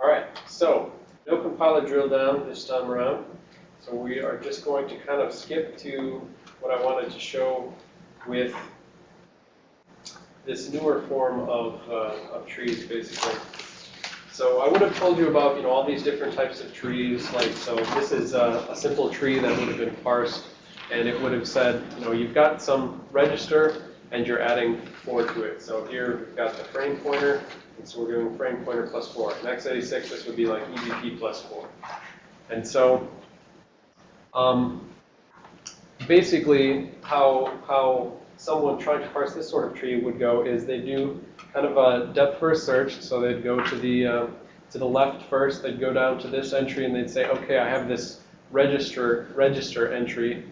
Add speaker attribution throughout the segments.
Speaker 1: All right, so no compiler drill down this time around. So we are just going to kind of skip to what I wanted to show with this newer form of, uh, of trees, basically. So I would have told you about, you know, all these different types of trees, like, so this is a, a simple tree that would have been parsed, and it would have said, you know, you've got some register, and you're adding four to it. So here, we've got the frame pointer, and so we're doing frame pointer plus four. In x86, this would be like EBP plus four. And so, um, basically, how, how someone trying to parse this sort of tree would go is they do kind of a depth first search. So they'd go to the, uh, to the left first, they'd go down to this entry, and they'd say, okay, I have this register, register entry,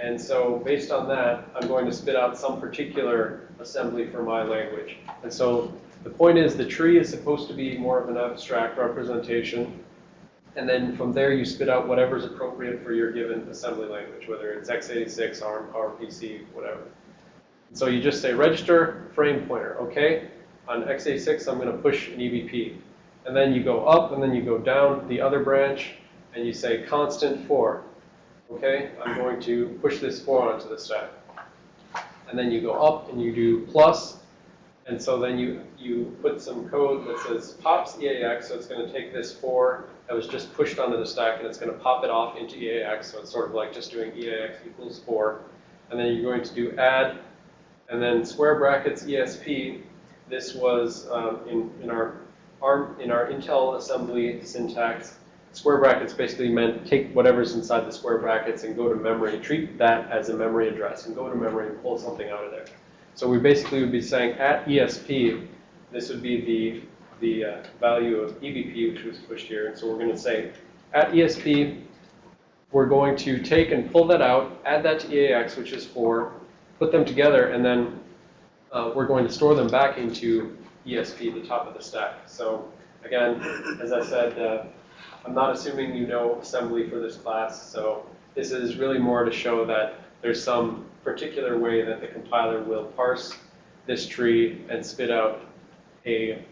Speaker 1: and so based on that, I'm going to spit out some particular assembly for my language. And so the point is the tree is supposed to be more of an abstract representation. And then from there, you spit out whatever's appropriate for your given assembly language, whether it's x86, ARM, PowerPC, whatever. So you just say register frame pointer, okay? On x86, I'm going to push an EBP. And then you go up, and then you go down the other branch, and you say constant 4 okay, I'm going to push this 4 onto the stack. And then you go up and you do plus, and so then you, you put some code that says pops EAX, so it's going to take this 4 that was just pushed onto the stack, and it's going to pop it off into EAX, so it's sort of like just doing EAX equals 4. And then you're going to do add, and then square brackets ESP. This was um, in, in, our ARM, in our Intel assembly syntax, square brackets basically meant take whatever's inside the square brackets and go to memory, treat that as a memory address, and go to memory and pull something out of there. So we basically would be saying at ESP, this would be the, the uh, value of EBP, which was pushed here. And so we're going to say at ESP, we're going to take and pull that out, add that to EAX, which is 4, put them together, and then uh, we're going to store them back into ESP, the top of the stack. So again, as I said, uh, I'm not assuming you know assembly for this class, so this is really more to show that there's some particular way that the compiler will parse this tree and spit out a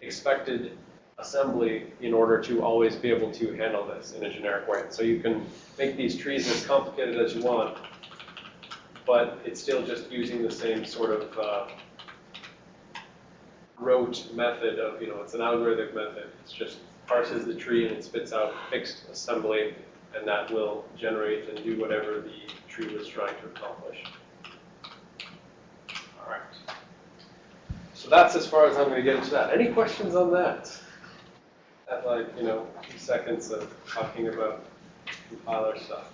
Speaker 1: expected assembly in order to always be able to handle this in a generic way. So you can make these trees as complicated as you want, but it's still just using the same sort of uh, rote method of, you know, it's an algorithmic method. It's just parses the tree and it spits out fixed assembly, and that will generate and do whatever the tree was trying to accomplish. All right. So that's as far as I'm going to get into that. Any questions on that? At like, you know, a few seconds of talking about compiler stuff.